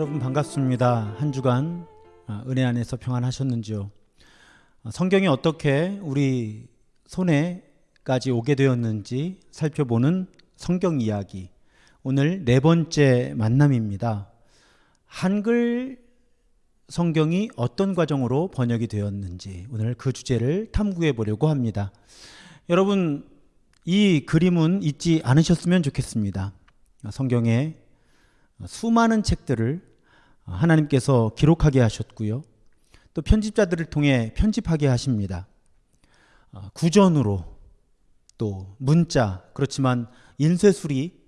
여러분 반갑습니다. 한 주간 아, 은혜 안에서 평안하셨는지요? 아, 성경이 어떻게 우리 손에까지 오게 되었는지 살펴보는 성경 이야기. 오늘 네 번째 만남입니다. 한글 성경이 어떤 과정으로 번역이 되었는지 오늘 그 주제를 탐구해 보려고 합니다. 여러분 이 그림은 잊지 않으셨으면 좋겠습니다. 성경에 수많은 책들을 하나님께서 기록하게 하셨고요. 또 편집자들을 통해 편집하게 하십니다. 구전으로 또 문자 그렇지만 인쇄술이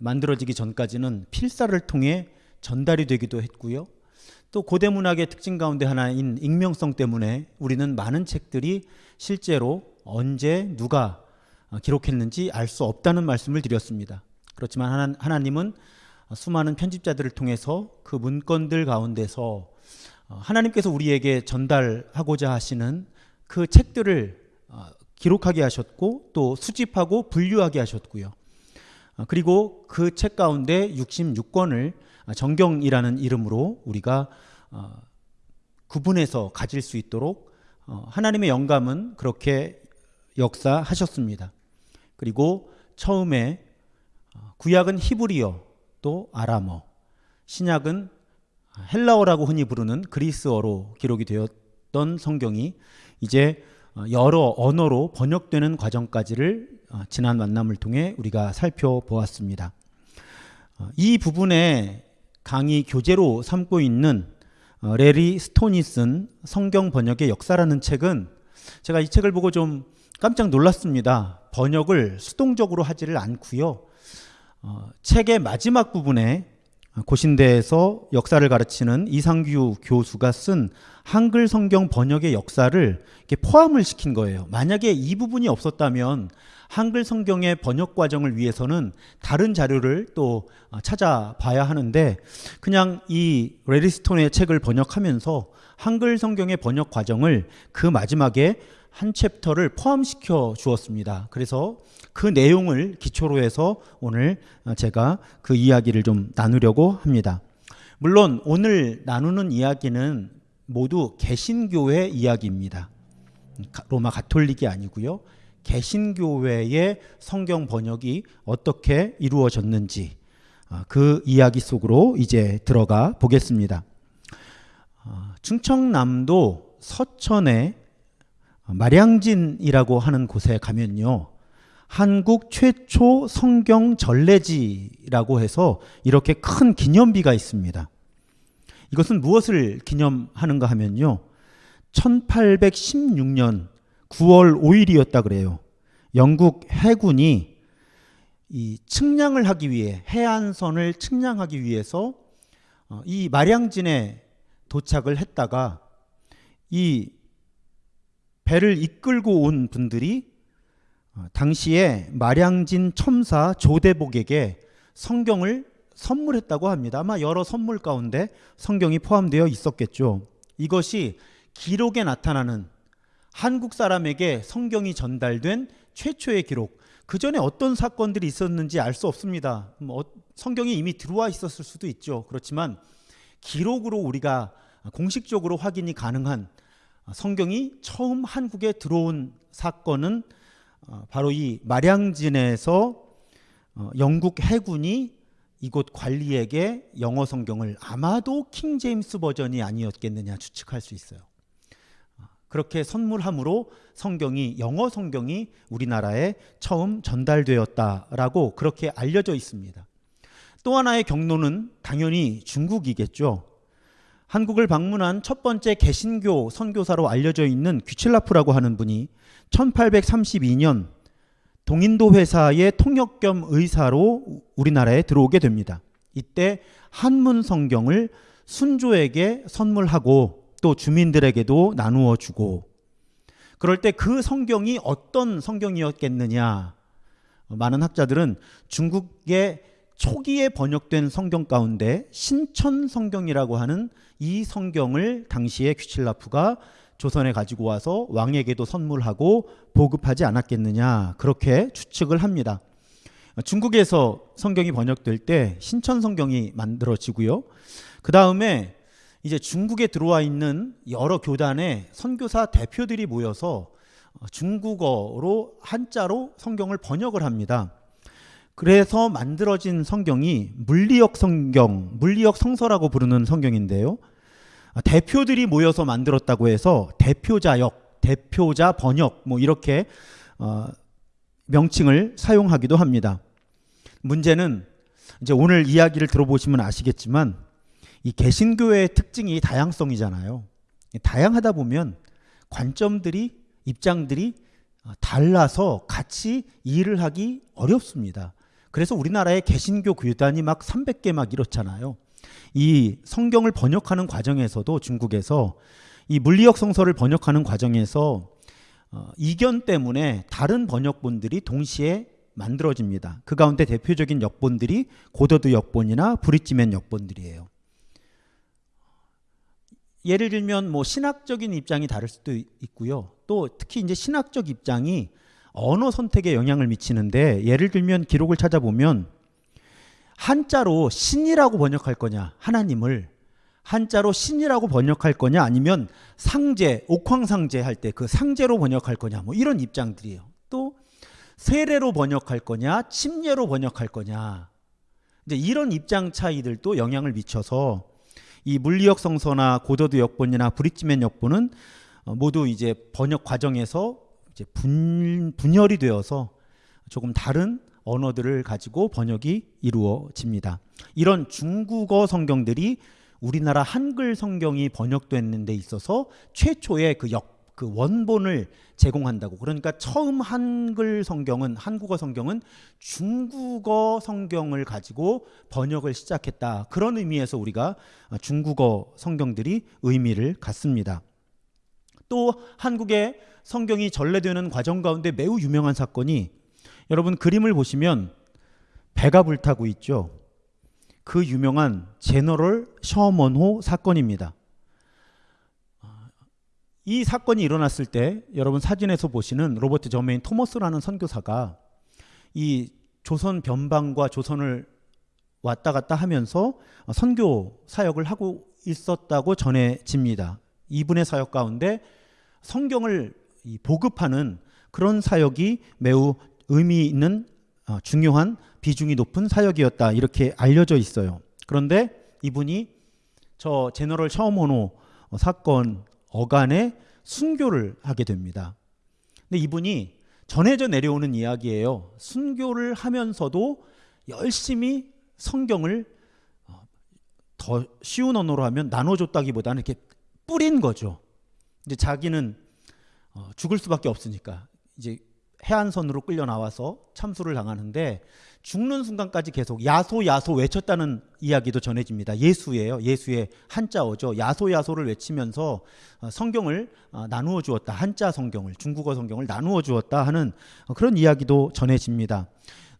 만들어지기 전까지는 필사를 통해 전달이 되기도 했고요. 또 고대 문학의 특징 가운데 하나인 익명성 때문에 우리는 많은 책들이 실제로 언제 누가 기록했는지 알 수 없다는 말씀을 드렸습니다. 그렇지만 하나님은 수많은 편집자들을 통해서 그 문건들 가운데서 어, 하나님께서 우리에게 전달하고자 하시는 그 책들을 어, 기록하게 하셨고 또 수집하고 분류하게 하셨고요. 어, 그리고 그 책 가운데 66권을 정경이라는 이름으로 우리가 구분해서 가질 수 있도록 하나님의 영감은 그렇게 역사하셨습니다. 그리고 처음에 구약은 히브리어 또 아람어, 신약은 헬라어라고 흔히 부르는 그리스어로 기록이 되었던 성경이 이제 여러 언어로 번역되는 과정까지를 어, 지난 만남을 통해 우리가 살펴보았습니다. 어, 이 부분에 강의 교재로 삼고 있는 어, 레리 스톤이 쓴 성경 번역의 역사라는 책은 제가 이 책을 보고 좀 깜짝 놀랐습니다. 번역을 수동적으로 하지를 않고요. 어, 책의 마지막 부분에 고신대에서 역사를 가르치는 이상규 교수가 쓴 한글 성경 번역의 역사를 포함을 시킨 거예요. 만약에 이 부분이 없었다면 한글 성경의 번역 과정을 위해서는 다른 자료를 또 어, 찾아봐야 하는데 그냥 이 레리스톤의 책을 번역하면서 한글 성경의 번역 과정을 그 마지막에 한 챕터를 포함시켜 주었습니다. 그래서 그 내용을 기초로 해서 오늘 제가 그 이야기를 좀 나누려고 합니다. 물론 오늘 나누는 이야기는 모두 개신교회 이야기입니다. 로마 가톨릭이 아니고요. 개신교회의 성경 번역이 어떻게 이루어졌는지 어, 그 이야기 속으로 이제 들어가 보겠습니다. 어, 충청남도 서천에 마량진이라고 하는 곳에 가면요. 한국 최초 성경 전래지라고 해서 이렇게 큰 기념비가 있습니다. 이것은 무엇을 기념하는가 하면요. 1816년 9월 5일이었다 그래요. 영국 해군이 이 측량을 하기 위해 해안선을 측량하기 위해서 어, 이 마량진에 도착을 했다가 이 배를 이끌고 온 분들이 어, 당시에 마량진 첨사 조대복에게 성경을 선물했다고 합니다. 아마 여러 선물 가운데 성경이 포함되어 있었겠죠. 이것이 기록에 나타나는 한국 사람에게 성경이 전달된 최초의 기록. 그 전에 어떤 사건들이 있었는지 알 수 없습니다. 뭐 어, 성경이 이미 들어와 있었을 수도 있죠. 그렇지만 기록으로 우리가 공식적으로 확인이 가능한 성경이 처음 한국에 들어온 사건은 어, 바로 이 마량진에서 어, 영국 해군이 이곳 관리에게 영어 성경을 아마도 킹 제임스 버전이 아니었겠느냐 추측할 수 있어요. 어, 그렇게 선물함으로 성경이 영어 성경이 우리나라에 처음 전달되었다라고 그렇게 알려져 있습니다. 또 하나의 경로는 당연히 중국이겠죠. 한국을 방문한 첫 번째 개신교 선교사로 알려져 있는 귀칠라프라고 하는 분이 1832년 동인도 회사의 통역 겸 의사로 우리나라에 들어오게 됩니다. 이때 한문 성경을 순조에게 선물하고 또 주민들에게도 나누어 주고 그럴 때 그 성경이 어떤 성경이었겠느냐 많은 학자들은 중국의 초기에 번역된 성경 가운데 신천 성경이라고 하는 이 성경을 당시에 귀칠라프가 조선에 가지고 와서 왕에게도 선물하고 보급하지 않았겠느냐 그렇게 추측을 합니다. 중국에서 성경이 번역될 때 신천 성경이 만들어지고요. 그 다음에 이제 중국에 들어와 있는 여러 교단의 선교사 대표들이 모여서 어, 중국어로 한자로 성경을 번역을 합니다. 그래서 만들어진 성경이 물리역 성경, 물리역 성서라고 부르는 성경인데요. 아, 대표들이 모여서 만들었다고 해서 대표자역, 대표자 번역 뭐 이렇게 어, 명칭을 사용하기도 합니다. 문제는 이제 오늘 이야기를 들어보시면 아시겠지만 이 개신교회의 특징이 다양성이잖아요. 다양하다 보면 관점들이 입장들이 어, 달라서 같이 일을 하기 어렵습니다. 그래서 우리나라의 개신교 교단이 막 300개 막 이렇잖아요. 이 성경을 번역하는 과정에서도 중국에서 이 물리학 성서를 번역하는 과정에서 어, 이견 때문에 다른 번역본들이 동시에 만들어집니다. 그 가운데 대표적인 역본들이 고더드 역본이나 브리지맨 역본들이에요. 예를 들면 뭐 신학적인 입장이 다를 수도 있고요. 또 특히 이제 신학적 입장이 언어 선택에 영향을 미치는데 예를 들면 기록을 찾아보면 한자로 신이라고 번역할 거냐 하나님을 한자로 신이라고 번역할 거냐 아니면 상제 옥황상제 할 때 그 상제로 번역할 거냐 뭐 이런 입장들이에요. 또 세례로 번역할 거냐 침례로 번역할 거냐 이제 이런 입장 차이들도 영향을 미쳐서 이 물리역 성서나 고더드 역본이나 브릿지맨 역본은 어, 모두 이제 번역 과정에서 이제 분, 분열이 되어서 조금 다른 언어들을 가지고 번역이 이루어집니다. 이런 중국어 성경들이 우리나라 한글 성경이 번역되는 데 있어서 최초의 그 역, 그 원본을 제공한다고. 그러니까 처음 한글 성경은 한국어 성경은 중국어 성경을 가지고 번역을 시작했다. 그런 의미에서 우리가 중국어 성경들이 의미를 갖습니다. 또 한국의 성경이 전래되는 과정 가운데 매우 유명한 사건이 여러분 그림을 보시면 배가 불타고 있죠. 그 유명한 제너럴 셔먼호 사건입니다. 이 사건이 일어났을 때 여러분 사진에서 보시는 로버트 저메인 토머스라는 선교사가 이 조선 변방과 조선을 왔다 갔다 하면서 선교 사역을 하고 있었다고 전해집니다. 이분의 사역 가운데 성경을 보급하는 그런 사역이 매우 의미 있는 어, 중요한 비중이 높은 사역이었다 이렇게 알려져 있어요. 그런데 이분이 저 제너럴 샤오모노 사건 어간에 순교를 하게 됩니다. 근데 이분이 전해져 내려오는 이야기예요. 순교를 하면서도 열심히 성경을 어, 더 쉬운 언어로 하면 나눠줬다기보다는 이렇게 뿌린 거죠. 이제 자기는 어, 죽을 수밖에 없으니까 이제 해안선으로 끌려 나와서 참수를 당하는데 죽는 순간까지 계속 야소 야소 외쳤다는 이야기도 전해집니다. 예수예요. 예수의 한자어죠. 야소 야소를 외치면서 어, 성경을 어, 나누어 주었다. 한자 성경을 중국어 성경을 나누어 주었다 하는 어, 그런 이야기도 전해집니다.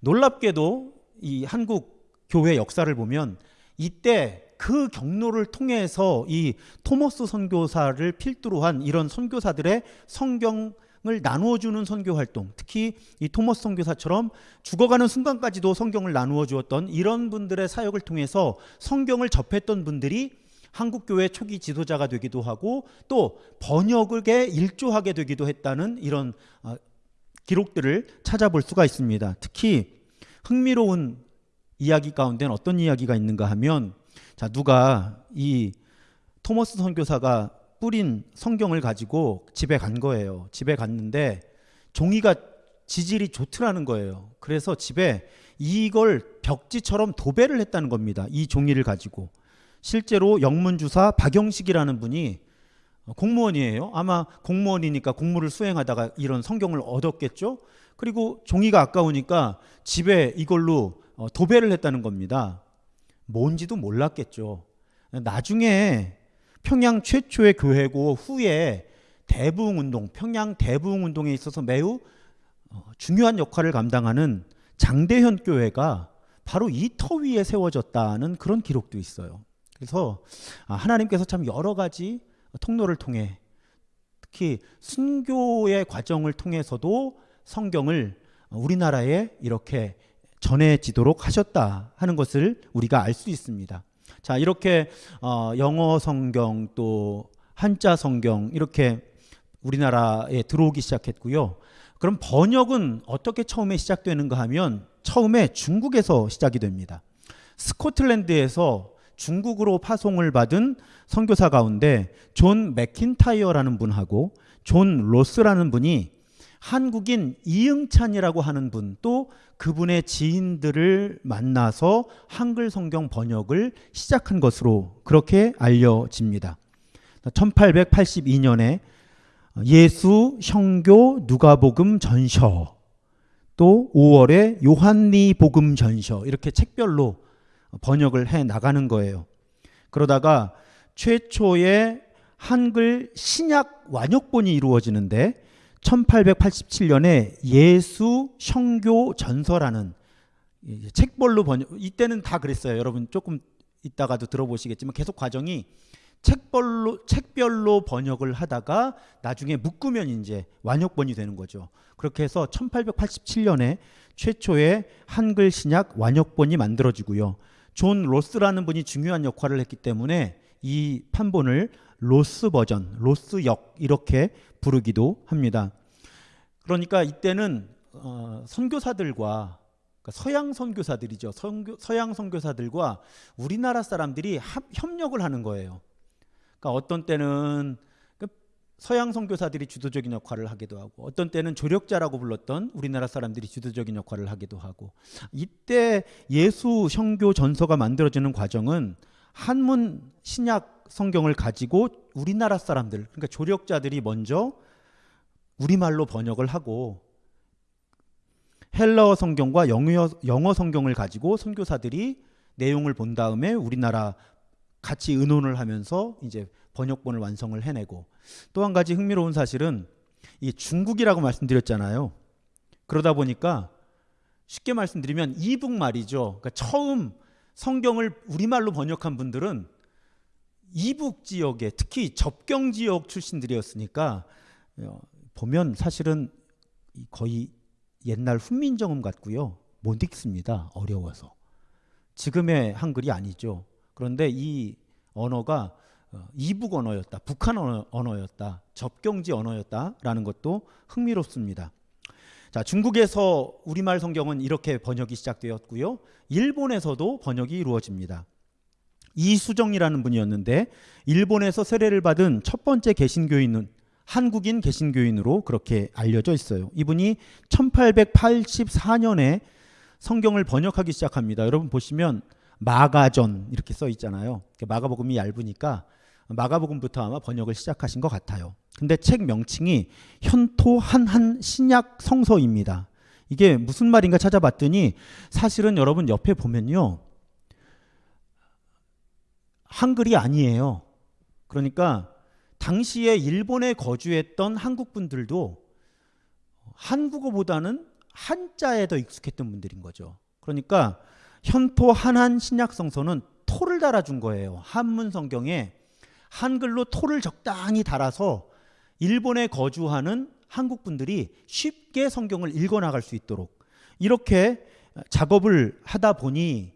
놀랍게도 이 한국 교회 역사를 보면 이때 그 경로를 통해서 이 토머스 선교사를 필두로 한 이런 선교사들의 성경 을 나누어 주는 선교 활동, 특히 이 토머스 선교사처럼 죽어가는 순간까지도 성경을 나누어 주었던 이런 분들의 사역을 통해서 성경을 접했던 분들이 한국 교회 초기 지도자가 되기도 하고 또 번역에 일조하게 되기도 했다는 이런 어, 기록들을 찾아볼 수가 있습니다. 특히 흥미로운 이야기 가운데는 어떤 이야기가 있는가 하면 자 누가 이 토머스 선교사가 뿌린 성경을 가지고 집에 간 거예요. 집에 갔는데 종이가 지질이 좋더라는 거예요. 그래서 집에 이걸 벽지처럼 도배를 했다는 겁니다. 이 종이를 가지고. 실제로 영문주사 박영식이라는 분이 공무원이에요. 아마 공무원이니까 공무를 수행하다가 이런 성경을 얻었겠죠. 그리고 종이가 아까우니까 집에 이걸로 어, 도배를 했다는 겁니다. 뭔지도 몰랐겠죠. 나중에 평양 최초의 교회고 후에 대부흥 운동, 평양 대부흥 운동에 있어서 매우 어, 중요한 역할을 감당하는 장대현 교회가 바로 이 터 위에 세워졌다는 그런 기록도 있어요. 그래서 아, 하나님께서 참 여러 가지 통로를 통해 특히 순교의 과정을 통해서도 성경을 우리나라에 이렇게 전해지도록 하셨다 하는 것을 우리가 알 수 있습니다. 자 이렇게 어, 영어 성경 또 한자 성경 이렇게 우리나라에 들어오기 시작했고요. 그럼 번역은 어떻게 처음에 시작되는가 하면 처음에 중국에서 시작이 됩니다. 스코틀랜드에서 중국으로 파송을 받은 선교사 가운데 존 맥킨타이어라는 분하고 존 로스라는 분이 한국인 이응찬이라고 하는 분 또 그분의 지인들을 만나서 한글 성경 번역을 시작한 것으로 그렇게 알려집니다. 1882년에 예수셩교 누가복음 전서 또 5월에 요안내 복음 전서 이렇게 책별로 번역을 해 나가는 거예요. 그러다가 최초의 한글 신약 완역본이 이루어지는데 1887년에 예수 형교 전서라는 책벌로 번역 이때는 다 그랬어요. 여러분 조금 이따가도 들어보시겠지만 계속 과정이 책별로 책별로 번역을 하다가 나중에 묶으면 이제 완역본이 되는 거죠. 그렇게 해서 1887년에 최초의 한글 신약 완역본이 만들어지고요. 존 로스라는 분이 중요한 역할을 했기 때문에 이 판본을 로스 버전, 로스역 이렇게 부르기도 합니다. 그러니까 이때는 어, 선교사들과 그러니까 서양 선교사들이죠. 선교, 서양 선교사들과 우리나라 사람들이 합, 협력을 하는 거예요. 그러니까 어떤 때는 그 서양 선교사들이 주도적인 역할을 하기도 하고 어떤 때는 조력자라고 불렀던 우리나라 사람들이 주도적인 역할을 하기도 하고 이때 예수 형교 전서가 만들어지는 과정은 한문 신약 성경을 가지고 우리나라 사람들 그러니까 조력자들이 먼저 우리말로 번역을 하고 헬라어 성경과 영어, 영어 성경을 가지고 선교사들이 내용을 본 다음에 우리나라 같이 의논을 하면서 이제 번역본을 완성을 해내고 또 한 가지 흥미로운 사실은 이 중국이라고 말씀드렸잖아요. 그러다 보니까 쉽게 말씀드리면 이북 말이죠. 그러니까 처음 성경을 우리말로 번역한 분들은 이북 지역에 특히 접경 지역 출신들이었으니까 어, 보면 사실은 거의 옛날 훈민정음 같고요. 못 읽습니다. 어려워서. 지금의 한글이 아니죠. 그런데 이 언어가 어, 이북 언어였다, 북한 언어, 였다 접경지 언어였다라는 것도 흥미롭습니다. 자, 중국에서 우리말 성경은 이렇게 번역이 시작되었고요. 일본에서도 번역이 이루어집니다. 이수정이라는 분이었는데 일본에서 세례를 받은 첫 번째 개신교인은 한국인 개신교인으로 그렇게 알려져 있어요. 이분이 1884년에 성경을 번역하기 시작합니다. 여러분 보시면 마가전 이렇게 써 있잖아요. 마가복음이 얇으니까 마가복음부터 아마 번역을 시작하신 것 같아요. 근데 책 명칭이 현토 한한 신약 성서입니다. 이게 무슨 말인가 찾아봤더니 사실은 여러분 옆에 보면요. 한글이 아니에요. 그러니까 당시에 일본에 거주했던 한국 분들도 한국어보다는 한자에 더 익숙했던 분들인 거죠. 그러니까 현토 한한 신약 성서는 토를 달아준 거예요. 한문 성경에 한글로 토를 적당히 달아서 일본에 거주하는 한국 분들이 쉽게 성경을 읽어 나갈 수 있도록 이렇게 작업을 하다 보니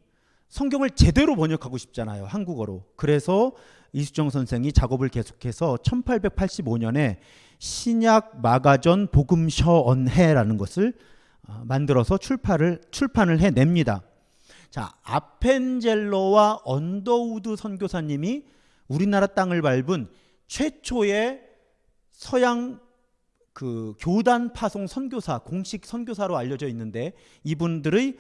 성경을 제대로 번역하고 싶잖아요. 한국어로. 그래서 이수정 선생이 작업을 계속해서 1885년에 신약 마가젼 복음셔 언해라는 것을 어, 만들어서 출판을 출판을 해냅니다. 자, 아펜젤러와 언더우드 선교사님이 우리나라 땅을 밟은 최초의 서양 그 교단 파송 선교사 공식 선교사로 알려져 있는데 이분들의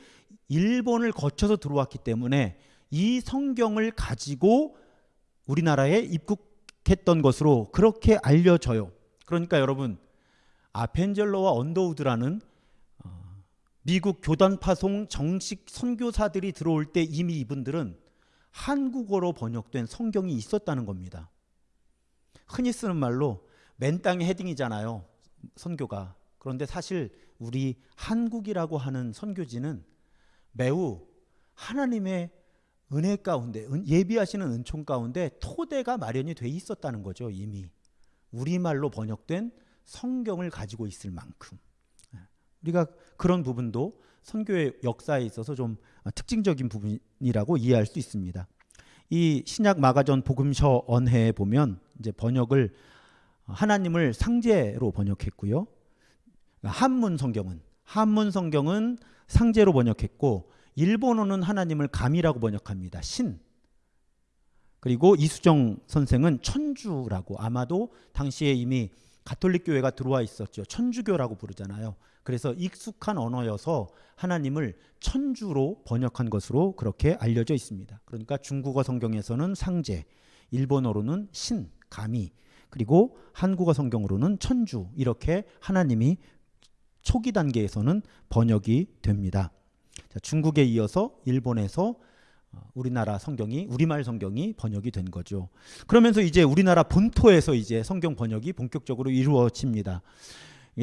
일본을 거쳐서 들어왔기 때문에 이 성경을 가지고 우리나라에 입국했던 것으로 그렇게 알려져요. 그러니까 여러분 아펜젤로와 언더우드라는 미국 교단 파송 정식 선교사들이 들어올 때 이미 이분들은 한국어로 번역된 성경이 있었다는 겁니다. 흔히 쓰는 말로 맨 땅에 헤딩이잖아요. 선교가. 그런데 사실 우리 한국이라고 하는 선교지는 매우 하나님의 은혜 가운데 예비하시는 은총 가운데 토대가 마련이 돼 있었다는 거죠, 이미. 우리말로 번역된 성경을 가지고 있을 만큼. 우리가 그런 부분도 선교의 역사에 있어서 좀 특징적인 부분이라고 이해할 수 있습니다. 이 신약 마가전 복음서 언해에 보면 이제 번역을 하나님을 상제로 번역했고요. 한문 성경은 한문 성경은 상제로 번역했고 일본어는 하나님을 감이라고 번역합니다. 신. 그리고 이수정 선생은 천주라고 아마도 당시에 이미 가톨릭 교회가 들어와 있었죠. 천주교라고 부르잖아요. 그래서 익숙한 언어여서 하나님을 천주로 번역한 것으로 그렇게 알려져 있습니다. 그러니까 중국어 성경에서는 상제, 일본어로는 신, 감이, 그리고 한국어 성경으로는 천주 이렇게 하나님이 초기 단계에서는 번역이 됩니다. 자, 중국에 이어서 일본에서 어, 우리나라 성경이 우리말 성경이 번역이 된 거죠. 그러면서 이제 우리나라 본토에서 이제 성경 번역이 본격적으로 이루어집니다.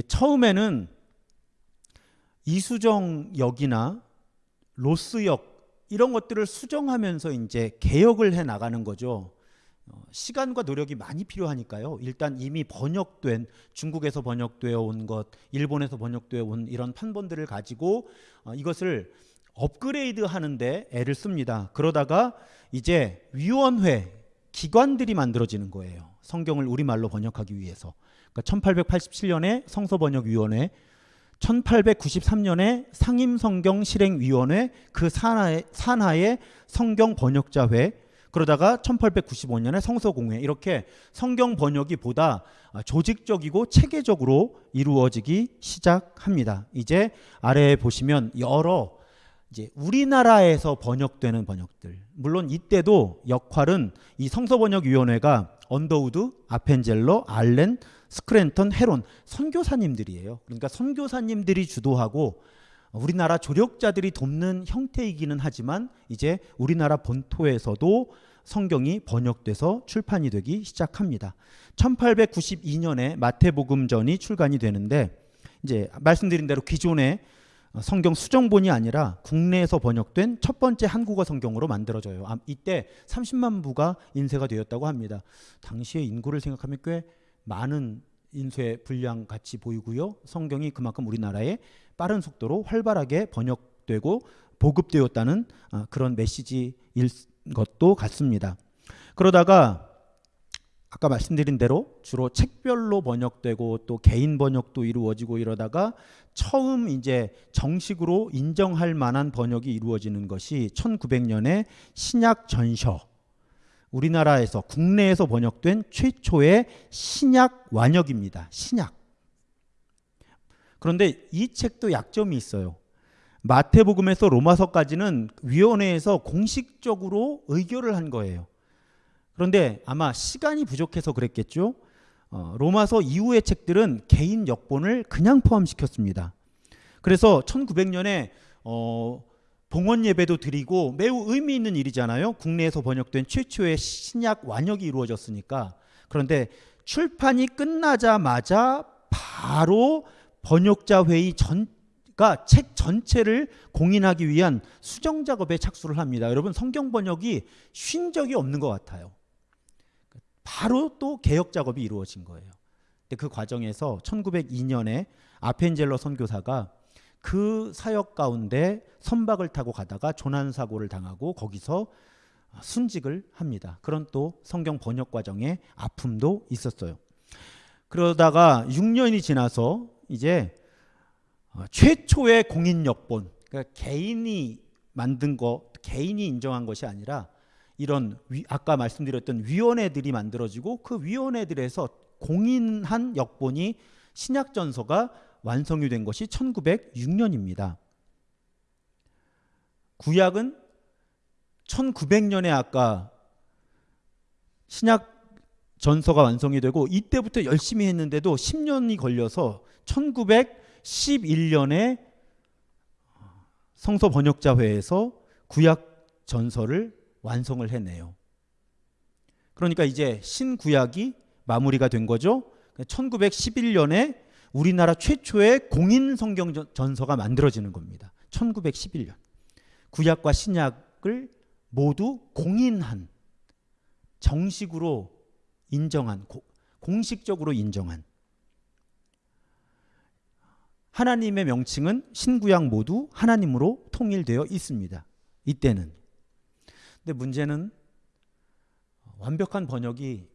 처음에는 이수정 역이나 로스역 이런 것들을 수정하면서 이제 개혁을 해 나가는 거죠. 어, 시간과 노력이 많이 필요하니까요. 일단 이미 번역된 중국에서 번역되어 온 것, 일본에서 번역되어 온 이런 판본들을 가지고 어, 이것을 업그레이드 하는데 애를 씁니다. 그러다가 이제 위원회 기관들이 만들어지는 거예요. 성경을 우리말로 번역하기 위해서. 그러니까 1887년에 성서번역위원회, 1893년에 상임성경실행위원회, 그 산하에, 산하의 성경번역자회, 그러다가 1895년에 성서공회 이렇게 성경 번역이 보다 조직적이고 체계적으로 이루어지기 시작합니다. 이제 아래에 보시면 여러 이제 우리나라에서 번역되는 번역들. 물론 이때도 역할은 이 성서번역위원회가 언더우드, 아펜젤러, 알렌, 스크랜턴, 헤론 선교사님들이에요. 그러니까 선교사님들이 주도하고 우리나라 조력자들이 돕는 형태이기는 하지만 이제 우리나라 본토에서도 성경이 번역돼서 출판이 되기 시작합니다. 1892년에 마태복음전이 출간이 되는데 이제 말씀드린 대로 기존의 성경 수정본이 아니라 국내에서 번역된 첫 번째 한국어 성경으로 만들어져요. 이때 30만 부가 인쇄가 되었다고 합니다. 당시의 인구를 생각하면 꽤 많은 인쇄 분량 같이 보이고요. 성경이 그만큼 우리나라에 빠른 속도로 활발하게 번역되고 보급되었다는 아, 그런 메시지일 것도 같습니다. 그러다가 아까 말씀드린 대로 주로 책별로 번역되고 또 개인 번역도 이루어지고 이러다가 처음 이제 정식으로 인정할 만한 번역이 이루어지는 것이 1900년에 신약 전셔 우리나라에서 국내에서 번역된 최초의 신약 완역입니다. 신약. 그런데 이 책도 약점이 있어요. 마태복음에서 로마서까지는 위원회에서 공식적으로 의결을 한 거예요. 그런데 아마 시간이 부족해서 그랬겠죠. 어, 로마서 이후의 책들은 개인 역본을 그냥 포함시켰습니다. 그래서 1900년에 어, 봉헌 예배도 드리고 매우 의미 있는 일이잖아요. 국내에서 번역된 최초의 신약 완역이 이루어졌으니까. 그런데 출판이 끝나자마자 바로 번역자 회의 전가 책 전체를 공인하기 위한 수정 작업에 착수를 합니다. 여러분 성경 번역이 쉰 적이 없는 것 같아요. 바로 또 개혁 작업이 이루어진 거예요. 근데 그 과정에서 1902년에 아펜젤러 선교사가 그 사역 가운데 선박을 타고 가다가 조난 사고를 당하고 거기서 순직을 합니다. 그런 또 성경 번역 과정에 아픔도 있었어요. 그러다가 6년이 지나서 이제 어, 최초의 공인 역본, 그러니까 개인이 만든 거, 개인이 인정한 것이 아니라 이런 위, 아까 말씀드렸던 위원회들이 만들어지고 그 위원회들에서 공인한 역본이 신약전서가 완성이 된 것이 1906년입니다. 구약은 1900년에 아까 신약 전서가 완성이 되고 이때부터 열심히 했는데도 10년이 걸려서 1911년에 성서 번역자회에서 구약 전서를 완성을 해내요. 그러니까 이제 신구약이 마무리가 된 거죠. 1911년에 우리나라 최초의 공인 성경 전서가 만들어지는 겁니다. 1911년. 구약과 신약을 모두 공인한 정식으로 인정한 공식적으로 인정한 하나님의 명칭은 신구약 모두 하나님으로 통일되어 있습니다. 이때는. 근데 문제는 완벽한 번역이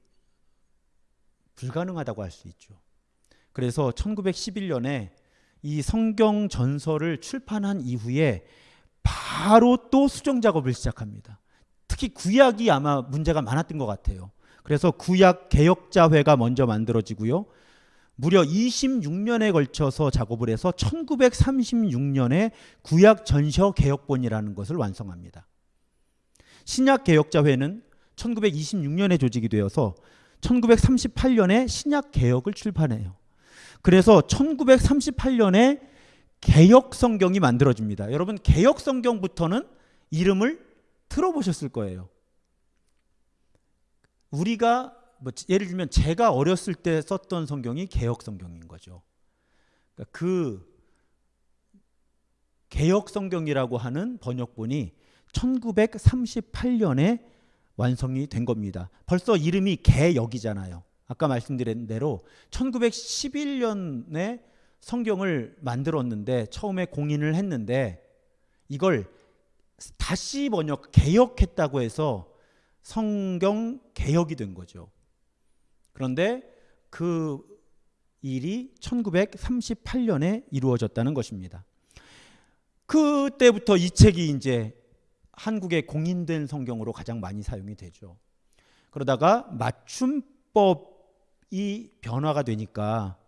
불가능하다고 할 수 있죠. 그래서 1911년에 이 성경 전서를 출판한 이후에 바로 또 수정 작업을 시작합니다. 특히 구약이 아마 문제가 많았던 것 같아요. 그래서 구약 개혁자회가 먼저 만들어지고요. 무려 26년에 걸쳐서 작업을 해서 1936년에 구약 전셔 개혁본이라는 것을 완성합니다. 신약 개혁자회는 1926년에 조직이 되어서 1938년에 신약 개혁을 출판해요. 그래서 1938년에 개혁 성경이 만들어집니다. 여러분 개혁 성경부터는 이름을 들어보셨을 거예요. 우리가 뭐 예를 들면 제가 어렸을 때 썼던 성경이 개혁 성경인 거죠. 그러니까 그 개혁 성경이라고 하는 번역본이 1938년에 완성이 된 겁니다. 벌써 이름이 개역이잖아요. 아까 말씀드린 대로 1911년에 성경을 만들었는데 처음에 공인을 했는데 이걸 다시 번역 개혁했다고 해서 성경 개혁이 된 거죠. 그런데 그 일이 1938년에 이루어졌다는 것입니다. 그때부터 이 책이 이제 한국에 공인된 성경으로 가장 많이 사용이 되죠. 그러다가 맞춤법이 변화가 되니까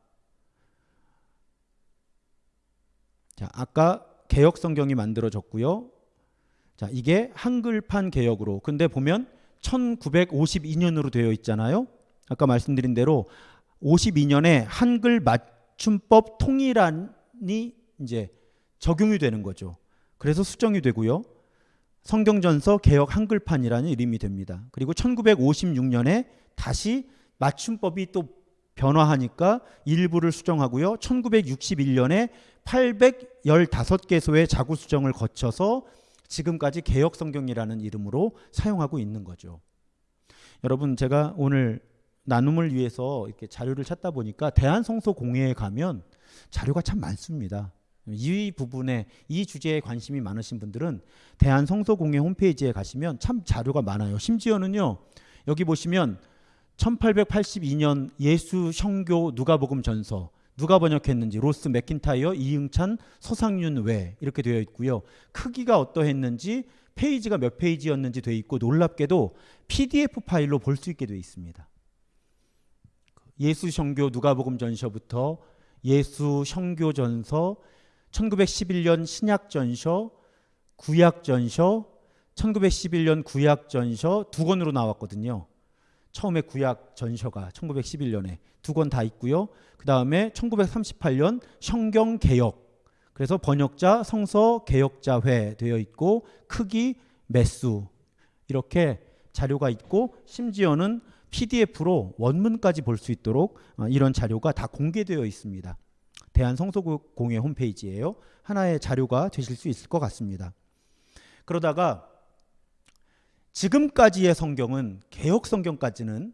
자, 아까 개혁 성경이 만들어졌고요. 자, 이게 한글판 개혁으로. 근데 보면 1952년으로 되어 있잖아요. 아까 말씀드린 대로 52년에 한글 맞춤법 통일안이 이제 적용이 되는 거죠. 그래서 수정이 되고요. 성경전서 개혁 한글판이라는 이름이 됩니다. 그리고 1956년에 다시 맞춤법이 또 변화하니까 일부를 수정하고요. 1961년에 815개소의 자구 수정을 거쳐서 지금까지 개혁 성경이라는 이름으로 사용하고 있는 거죠. 여러분 제가 오늘 나눔을 위해서 이렇게 자료를 찾다 보니까 대한성서공회에 가면 자료가 참 많습니다. 이 부분에 이 주제에 관심이 많으신 분들은 대한성서공회 홈페이지에 가시면 참 자료가 많아요. 심지어는요. 여기 보시면 1882년 예수 성교 누가복음 전서 누가 번역했는지 로스 맥킨타이어 이응찬 서상윤 외 이렇게 되어 있고요. 크기가 어떠했는지 페이지가 몇 페이지였는지 되어 있고 놀랍게도 PDF 파일로 볼 수 있게 되어 있습니다. 예수 성교 누가복음 전서부터 예수 성교 전서 1911년 신약 전서 구약 전서 1911년 구약 전서 두 권으로 나왔거든요. 처음에 구약 전서가 1911년에 두 권 다 있고요. 그 다음에 1938년 성경 개혁. 그래서 번역자 성서 개혁자회 되어 있고 크기 매수 이렇게 자료가 있고 심지어는 PDF로 원문까지 볼 수 있도록 어, 이런 자료가 다 공개되어 있습니다. 대한성서공회 홈페이지예요. 하나의 자료가 되실 수 있을 것 같습니다. 그러다가 지금까지의 성경은 개혁 성경까지는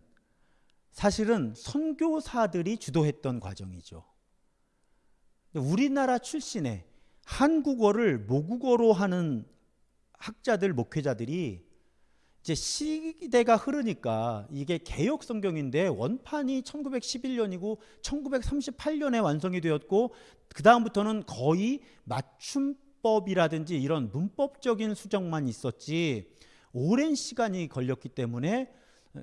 사실은 선교사들이 주도했던 과정이죠. 우리나라 출신의 한국어를 모국어로 하는 학자들, 목회자들이 이제 시대가 흐르니까 이게 개혁 성경인데 원판이 1911년이고 1938년에 완성이 되었고 그 다음부터는 거의 맞춤법이라든지 이런 문법적인 수정만 있었지 오랜 시간이 걸렸기 때문에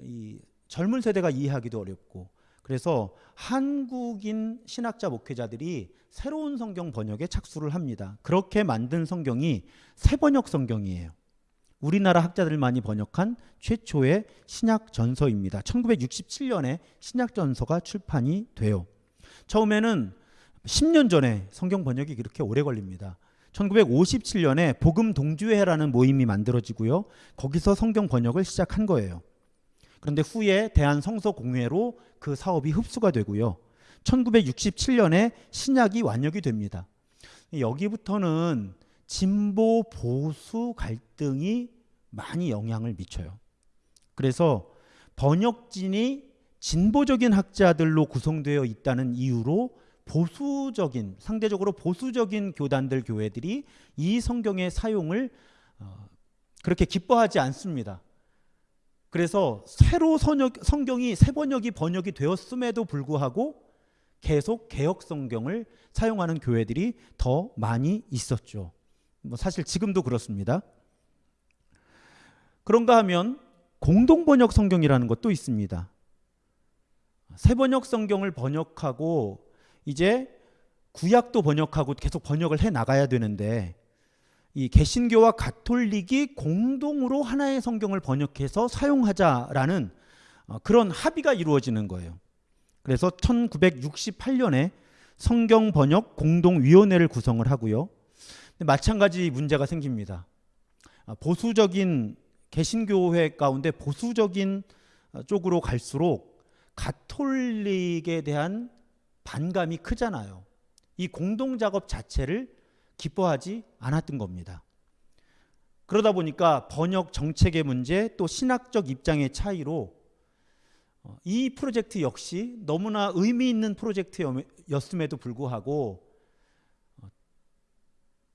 이 젊은 세대가 이해하기도 어렵고 그래서 한국인 신학자 목회자들이 새로운 성경 번역에 착수를 합니다. 그렇게 만든 성경이 새 번역 성경이에요. 우리나라 학자들만이 번역한 최초의 신약 전서입니다. 1967년에 신약 전서가 출판이 돼요. 처음에는 10년 전에 성경 번역이 그렇게 오래 걸립니다. 1957년에 복음 동주회라는 모임이 만들어지고요. 거기서 성경 번역을 시작한 거예요. 그런데 후에 대한 성서 공회로 그 사업이 흡수가 되고요. 1967년에 신약이 완역이 됩니다. 여기부터는 진보 보수 갈등이 많이 영향을 미쳐요. 그래서 번역진이 진보적인 학자들로 구성되어 있다는 이유로 보수적인 상대적으로 보수적인 교단들 교회들이 이 성경의 사용을 어, 그렇게 기뻐하지 않습니다. 그래서 새로 선역, 성경이 새 번역이 번역이 되었음에도 불구하고 계속 개혁 성경을 사용하는 교회들이 더 많이 있었죠. 뭐 사실 지금도 그렇습니다. 그런가 하면 공동 번역 성경이라는 것도 있습니다. 새 번역 성경을 번역하고 이제 구약도 번역하고 계속 번역을 해 나가야 되는데 이 개신교와 가톨릭이 공동으로 하나의 성경을 번역해서 사용하자라는 어, 그런 합의가 이루어지는 거예요. 그래서 1968년에 성경 번역 공동위원회를 구성을 하고요. 마찬가지 문제가 생깁니다. 아, 보수적인 개신교회 가운데 보수적인 어, 쪽으로 갈수록 가톨릭에 대한 반감이 크잖아요. 이 공동 작업 자체를 기뻐하지 않았던 겁니다. 그러다 보니까 번역 정책의 문제 또 신학적 입장의 차이로 어, 이 프로젝트 역시 너무나 의미 있는 프로젝트였음에도 불구하고 어,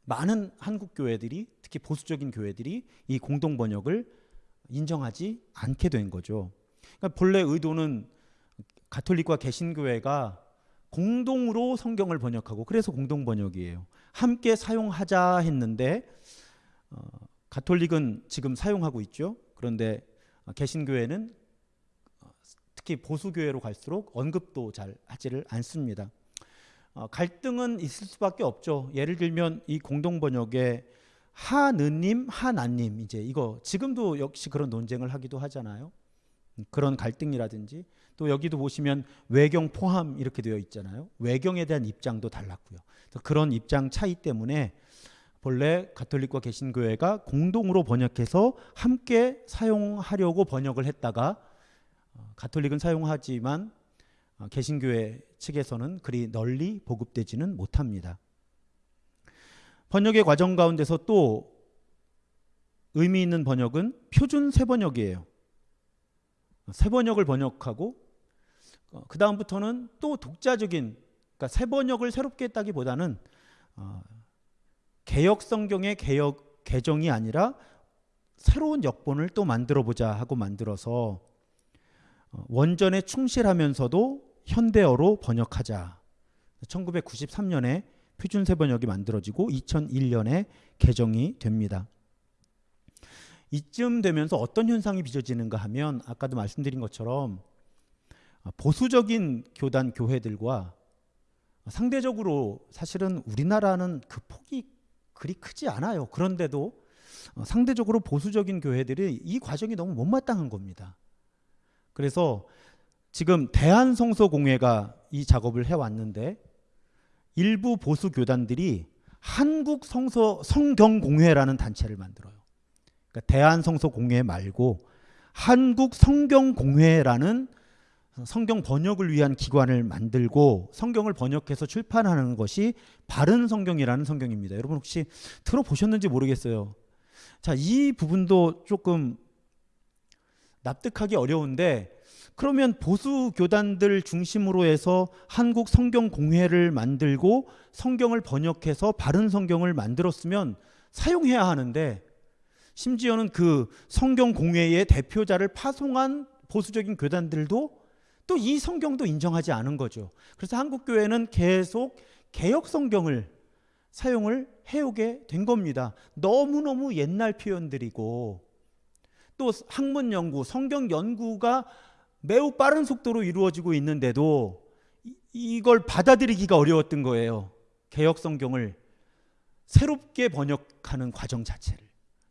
많은 한국 교회들이 특히 보수적인 교회들이 이 공동 번역을 인정하지 않게 된 거죠. 그러니까 본래 의도는 가톨릭과 개신교회가 공동으로 성경을 번역하고 그래서 공동 번역이에요. 함께 사용하자 했는데 어, 가톨릭은 지금 사용하고 있죠. 그런데 어, 개신교회는 어, 특히 보수교회로 갈수록 언급도 잘 하지를 않습니다. 어, 갈등은 있을 수밖에 없죠. 예를 들면 이 공동 번역에 하느님, 하나님 이제 이거 지금도 역시 그런 논쟁을 하기도 하잖아요. 음, 그런 갈등이라든지 또 여기도 보시면 외경 포함 이렇게 되어 있잖아요. 외경에 대한 입장도 달랐고요. 그런 입장 차이 때문에 본래 가톨릭과 개신교회가 공동으로 번역해서 함께 사용하려고 번역을 했다가 어, 가톨릭은 사용하지만 어, 개신교회 측에서는 그리 널리 보급되지는 못합니다. 번역의 과정 가운데서 또 의미 있는 번역은 표준 세번역이에요. 세번역을 번역하고 어, 그 다음부터는 또 독자적인 그러니까 새 번역을 새롭게 했다기보다는 어, 개혁 성경의 개혁 개정이 아니라 새로운 역본을 또 만들어 보자 하고 만들어서 어, 원전에 충실하면서도 현대어로 번역하자. 1993년에 표준세 번역이 만들어지고 2001년에 개정이 됩니다. 이쯤 되면서 어떤 현상이 빚어지는가 하면 아까도 말씀드린 것처럼 보수적인 교단 교회들과 상대적으로 사실은 우리나라는 그 폭이 그리 크지 않아요. 그런데도 상대적으로 보수적인 교회들이 이 과정이 너무 못마땅한 겁니다. 그래서 지금 대한성서공회가 이 작업을 해왔는데 일부 보수 교단들이 한국 성서 성경 공회라는 단체를 만들어요. 그러니까 대한 성서 공회 말고 한국 성경 공회라는 성경 번역을 위한 기관을 만들고 성경을 번역해서 출판하는 것이 바른 성경이라는 성경입니다. 여러분 혹시 들어보셨는지 모르겠어요. 자, 이 부분도 조금 납득하기 어려운데 그러면 보수 교단들 중심으로 해서 한국 성경 공회를 만들고 성경을 번역해서 바른 성경을 만들었으면 사용해야 하는데 심지어는 그 성경 공회의 대표자를 파송한 보수적인 교단들도 또 이 성경도 인정하지 않은 거죠. 그래서 한국 교회는 계속 개혁 성경을 사용을 해오게 된 겁니다. 너무너무 옛날 표현들이고 또 학문 연구, 성경 연구가 매우 빠른 속도로 이루어지고 있는데도 이걸 받아들이기가 어려웠던 거예요. 개혁 성경을 새롭게 번역하는 과정 자체를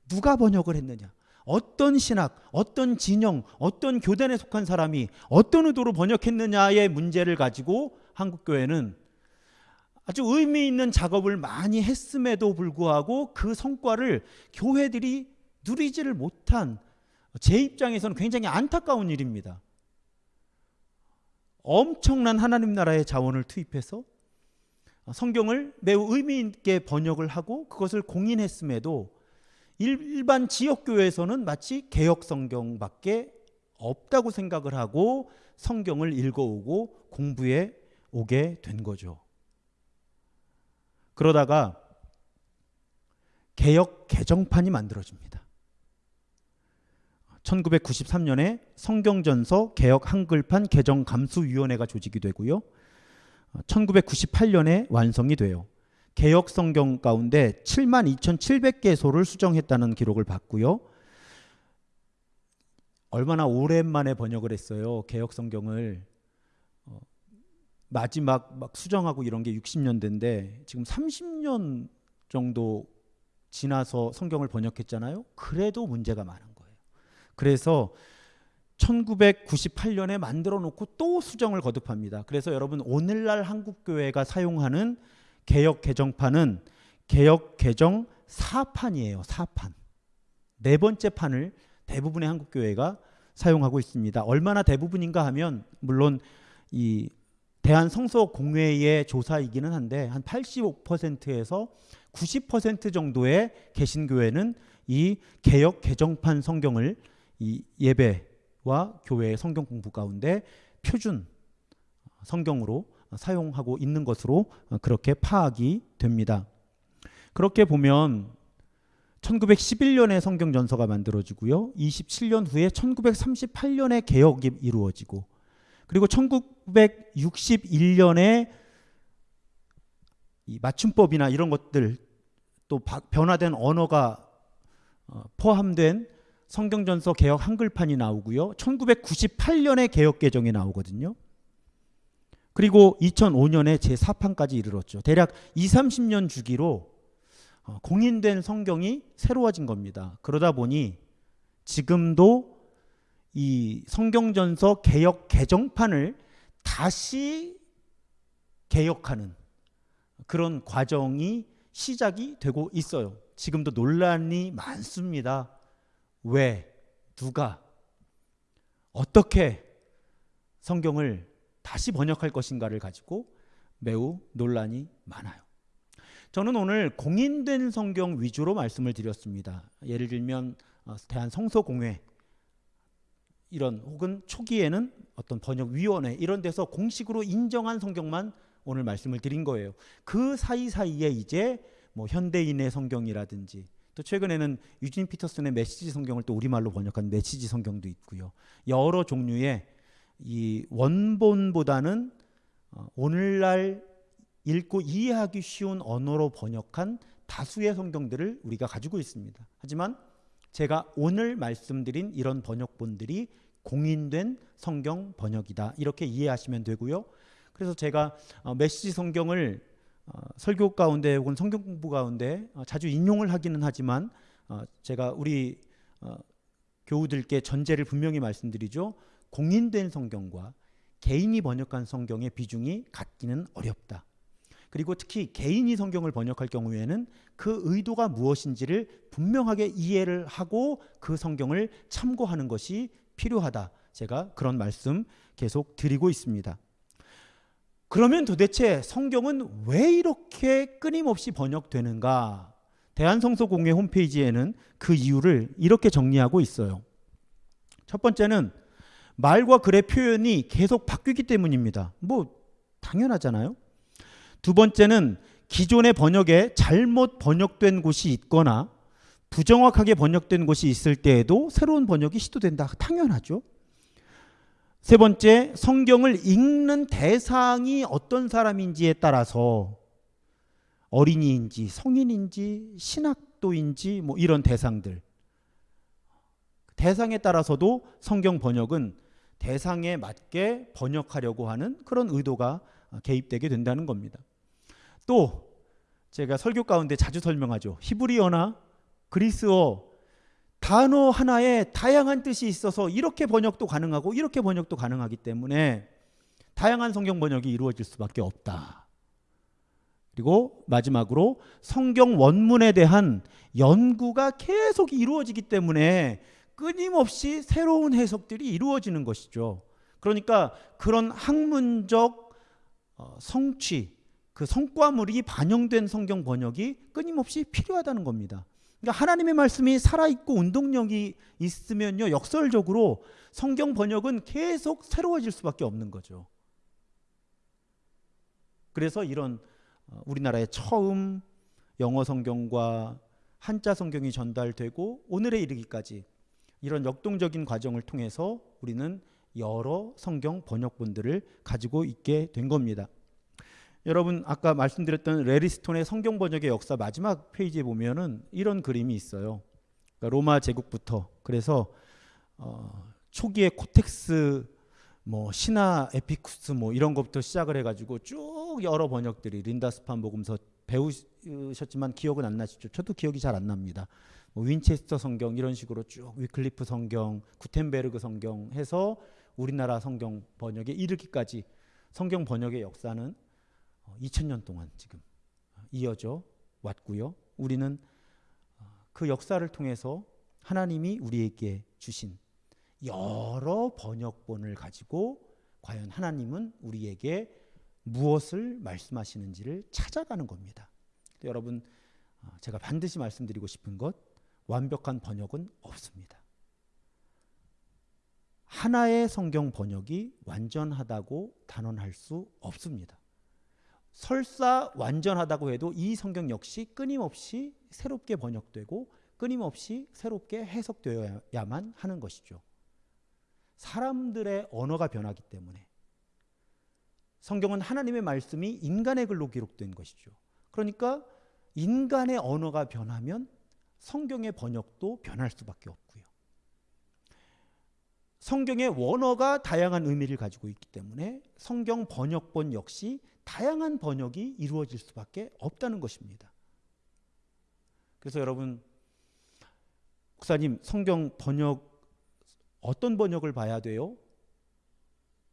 누가 번역을 했느냐? 어떤 신학, 어떤 진영, 어떤 교단에 속한 사람이 어떤 의도로 번역했느냐의 문제를 가지고 한국교회는 아주 의미 있는 작업을 많이 했음에도 불구하고 그 성과를 교회들이 누리지를 못한 제 입장에서는 굉장히 안타까운 일입니다. 엄청난 하나님 나라의 자원을 투입해서 성경을 매우 의미 있게 번역을 하고 그것을 공인했음에도 일반 지역 교회에서는 마치 개혁 성경밖에 없다고 생각을 하고 성경을 읽어오고 공부해 오게 된 거죠. 그러다가 개혁 개정판이 만들어집니다. 1993년에 성경전서 개혁 한글판 개정 감수위원회가 조직이 되고요. 어, 1998년에 완성이 돼요. 개혁 성경 가운데 7만 2,700개소를 수정했다는 기록을 받고요. 얼마나 오랜만에 번역을 했어요. 개혁 성경을 어, 마지막 막 수정하고 이런 게 60년대인데 지금 30년 정도 지나서 성경을 번역했잖아요. 그래도 문제가 많은 거예요. 그래서 1998년에 만들어 놓고 또 수정을 거듭합니다. 그래서 여러분 오늘날 한국 교회가 사용하는 개혁 개정판은 개혁 개정 4판이에요. 4판. 네 번째 판을 대부분의 한국 교회가 사용하고 있습니다. 얼마나 대부분인가 하면 물론 이 대한 성서 공회의 조사이기는 한데 한 85%에서 90% 정도의 개신 교회는 이 개혁 개정판 성경을 이 예배와 교회의 성경 공부 가운데 표준 성경으로 사용하고 있는 것으로 그렇게 파악이 됩니다. 그렇게 보면 1911년에 성경 전서가 만들어지고요. 27년 후에 1938년에 개혁이 이루어지고 그리고 1961년에 이 맞춤법이나 이런 것들 또 바, 변화된 언어가 어, 포함된 성경전서 개혁 한글판이 나오고요. 1998년에 개혁 개정이 나오거든요. 그리고 2005년에 제4판까지 이르렀죠. 대략 2, 30년 주기로 어, 공인된 성경이 새로워진 겁니다. 그러다 보니 지금도 이 성경전서 개혁 개정판을 다시 개혁하는 그런 과정이 시작이 되고 있어요. 지금도 논란이 많습니다. 왜, 누가, 어떻게 성경을 다시 번역할 것인가를 가지고 매우 논란이 많아요. 저는 오늘 공인된 성경 위주로 말씀을 드렸습니다. 예를 들면 어, 대한 성서공회 이런 혹은 초기에는 어떤 번역위원회 이런 데서 공식으로 인정한 성경만 오늘 말씀을 드린 거예요. 그 사이사이에 이제 뭐 현대인의 성경이라든지 또 최근에는 유진 피터슨의 메시지 성경을 또 우리말로 번역한 메시지 성경도 있고요. 여러 종류의 이 원본보다는 어, 오늘날 읽고 이해하기 쉬운 언어로 번역한 다수의 성경들을 우리가 가지고 있습니다. 하지만 제가 오늘 말씀드린 이런 번역본들이 공인된 성경 번역이다. 이렇게 이해하시면 되고요. 그래서 제가 어, 메시지 성경을 어, 설교 가운데 혹은 성경 공부 가운데 어, 자주 인용을 하기는 하지만 제가 우리 교우들께 전제를 분명히 말씀드리죠. 공인된 성경과 개인이 번역한 성경의 비중이 같기는 어렵다. 그리고 특히 개인이 성경을 번역할 경우에는 그 의도가 무엇인지를 분명하게 이해를 하고 그 성경을 참고하는 것이 필요하다. 제가 그런 말씀 계속 드리고 있습니다. 그러면 도대체 성경은 왜 이렇게 끊임없이 번역되는가? 대한성서공회 홈페이지에는 그 이유를 이렇게 정리하고 있어요. 첫 번째는 말과 글의 표현이 계속 바뀌기 때문입니다. 뭐 당연하잖아요. 두 번째는 기존의 번역에 잘못 번역된 곳이 있거나 부정확하게 번역된 곳이 있을 때에도 새로운 번역이 시도된다. 당연하죠. 세 번째, 성경을 읽는 대상이 어떤 사람인지에 따라서 어린이인지 성인인지 신학도인지 뭐 이런 대상들 대상에 따라서도 성경 번역은 대상에 맞게 번역하려고 하는 그런 의도가 개입되게 된다는 겁니다. 또 제가 설교 가운데 자주 설명하죠. 히브리어나 그리스어 단어 하나에 다양한 뜻이 있어서 이렇게 번역도 가능하고 이렇게 번역도 가능하기 때문에 다양한 성경 번역이 이루어질 수밖에 없다. 그리고 마지막으로 성경 원문에 대한 연구가 계속 이루어지기 때문에 끊임없이 새로운 해석들이 이루어지는 것이죠. 그러니까 그런 학문적 어, 성취, 그 성과물이 반영된 성경 번역이 끊임없이 필요하다는 겁니다. 그러니까 하나님의 말씀이 살아있고 운동력이 있으면요, 역설적으로 성경 번역은 계속 새로워질 수밖에 없는 거죠. 그래서 이런 어, 우리나라에 처음 영어 성경과 한자 성경이 전달되고 오늘에 이르기까지 이런 역동적인 과정을 통해서 우리는 여러 성경 번역본들을 가지고 있게 된 겁니다. 여러분 아까 말씀드렸던 래리 스톤의 성경 번역의 역사 마지막 페이지에 보면은 이런 그림이 있어요. 그러니까 로마 제국부터 그래서 어, 초기에 코덱스 뭐 시나이티쿠스 뭐 이런 것부터 시작을 해가지고 쭉 여러 번역들이 린디스판 복음서 배우셨지만 기억은 안 나시죠? 저도 기억이 잘 안 납니다. 뭐 윈체스터 성경 이런 식으로 쭉 위클리프 성경, 구텐베르그 성경 해서 우리나라 성경 번역에 이르기까지 성경 번역의 역사는 2000년 동안 지금 이어져 왔고요. 우리는 그 역사를 통해서 하나님이 우리에게 주신 여러 번역본을 가지고 과연 하나님은 우리에게 무엇을 말씀하시는지를 찾아가는 겁니다. 여러분 제가 반드시 말씀드리고 싶은 것 완벽한 번역은 없습니다. 하나의 성경 번역이 완전하다고 단언할 수 없습니다. 설사 완전하다고 해도 이 성경 역시 끊임없이 새롭게 번역되고 끊임없이 새롭게 해석되어야만 하는 것이죠. 사람들의 언어가 변하기 때문에 성경은 하나님의 말씀이 인간의 글로 기록된 것이죠. 그러니까 인간의 언어가 변하면 성경의 번역도 변할 수밖에 없고요. 성경의 원어가 다양한 의미를 가지고 있기 때문에 성경 번역본 역시 다양한 번역이 이루어질 수밖에 없다는 것입니다. 그래서 여러분 목사님 성경 번역 어떤 번역을 봐야 돼요?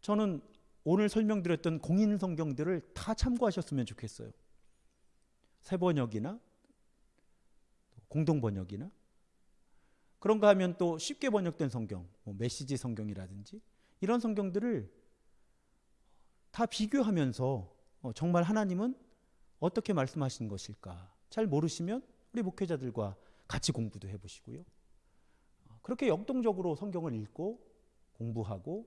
저는 오늘 설명드렸던 공인 성경들을 다 참고하셨으면 좋겠어요. 새 번역이나 공동 번역이나 그런가 하면 또 쉽게 번역된 성경, 뭐 메시지 성경이라든지 이런 성경들을 다 비교하면서 어, 정말 하나님은 어떻게 말씀하신 것일까 잘 모르시면 우리 목회자들과 같이 공부도 해보시고요. 어, 그렇게 역동적으로 성경을 읽고 공부하고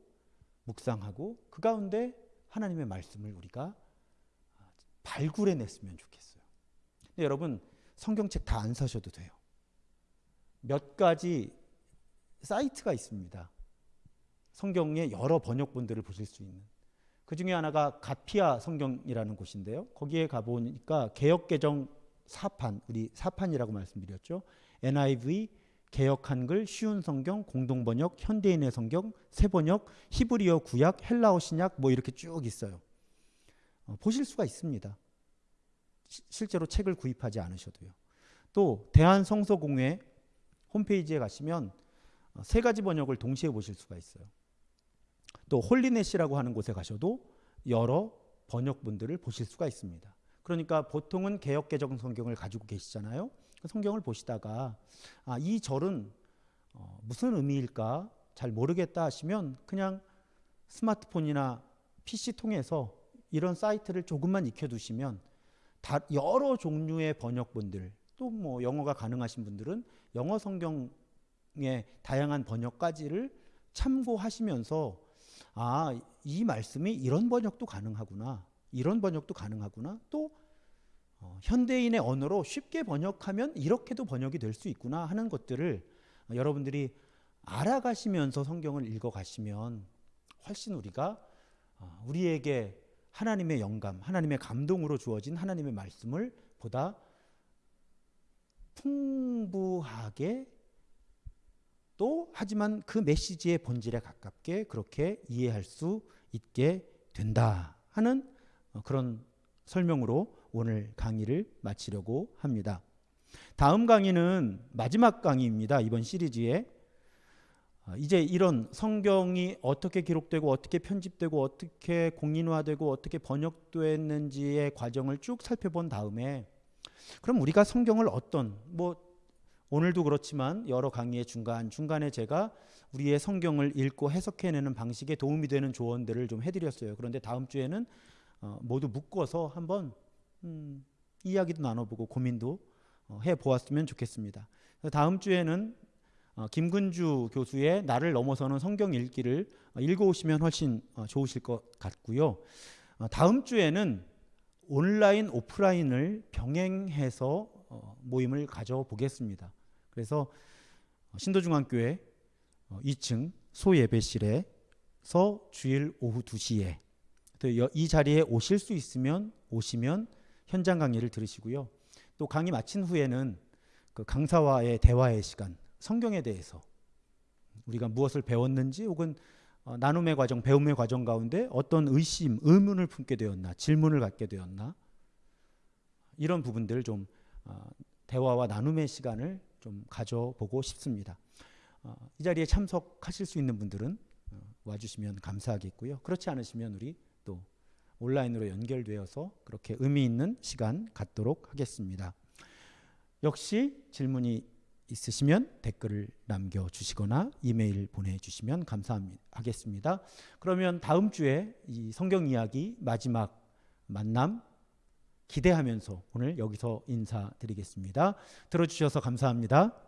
묵상하고 그 가운데 하나님의 말씀을 우리가 발굴해냈으면 좋겠어요. 근데 여러분 성경책 다 안 사셔도 돼요. 몇 가지 사이트가 있습니다. 성경의 여러 번역본들을 보실 수 있는. 그 중에 하나가 가피아 성경이라는 곳인데요. 거기에 가보니까 개혁개정 사판, 우리 사판이라고 말씀드렸죠. NIV, 개혁 한글, 쉬운 성경, 공동 번역, 현대인의 성경, 새 번역, 히브리어 구약, 헬라어 신약 뭐 이렇게 쭉 있어요. 어, 보실 수가 있습니다. 시, 실제로 책을 구입하지 않으셔도요. 또 대한성서공회 홈페이지에 가시면 어, 세 가지 번역을 동시에 보실 수가 있어요. 또 홀리넷이라고 하는 곳에 가셔도 여러 번역본들을 보실 수가 있습니다. 그러니까 보통은 개혁개정 성경을 가지고 계시잖아요. 그 성경을 보시다가 아, 이 절은 어, 무슨 의미일까 잘 모르겠다 하시면 그냥 스마트폰이나 PC 통해서 이런 사이트를 조금만 익혀두시면 다 여러 종류의 번역본들 또 뭐 영어가 가능하신 분들은 영어 성경의 다양한 번역까지를 참고하시면서 아, 이 말씀이 이런 번역도 가능하구나. 이런 번역도 가능하구나. 또 어, 현대인의 언어로 쉽게 번역하면 이렇게도 번역이 될 수 있구나 하는 것들을 여러분들이 알아가시면서 성경을 읽어가시면 훨씬 우리가 어, 우리에게 하나님의 영감, 하나님의 감동으로 주어진 하나님의 말씀을 보다 풍부하게 또 하지만 그 메시지의 본질에 가깝게 그렇게 이해할 수 있게 된다 하는 어, 그런 설명으로 오늘 강의를 마치려고 합니다. 다음 강의는 마지막 강의입니다. 이번 시리즈에 어, 이제 이런 성경이 어떻게 기록되고 어떻게 편집되고 어떻게 공인화되고 어떻게 번역됐는지의 과정을 쭉 살펴본 다음에 그럼 우리가 성경을 어떤 뭐 오늘도 그렇지만 여러 강의의 중간 중간에 제가 우리의 성경을 읽고 해석해내는 방식에 도움이 되는 조언들을 좀 해드렸어요. 그런데 다음 주에는 어, 모두 묶어서 한번 음, 이야기도 나눠보고 고민도 어, 해보았으면 좋겠습니다. 다음 주에는 어, 김근주 교수의 나를 넘어서는 성경 읽기를 어, 읽어오시면 훨씬 어, 좋으실 것 같고요. 어, 다음 주에는 온라인 오프라인을 병행해서 어, 모임을 가져보겠습니다. 그래서 신도중앙교회 어, 2층 소예배실에서 주일 오후 2시에 또 여- 이 자리에 오실 수 있으면 오시면 현장 강의를 들으시고요. 또 강의 마친 후에는 그 강사와의 대화의 시간, 성경에 대해서 우리가 무엇을 배웠는지 혹은 어, 나눔의 과정, 배움의 과정 가운데 어떤 의심, 의문을 품게 되었나, 질문을 갖게 되었나 이런 부분들 좀 어, 대화와 나눔의 시간을 좀 가져보고 싶습니다. 어, 이 자리에 참석하실 수 있는 분들은 어, 와주시면 감사하겠고요. 그렇지 않으시면 우리 또 온라인으로 연결되어서 그렇게 의미 있는 시간 갖도록 하겠습니다. 역시 질문이 있으시면 댓글을 남겨주시거나 이메일 보내주시면 감사하겠습니다. 그러면 다음 주에 이 성경 이야기 마지막 만남 기대하면서 오늘 여기서 인사드리겠습니다. 들어주셔서 감사합니다.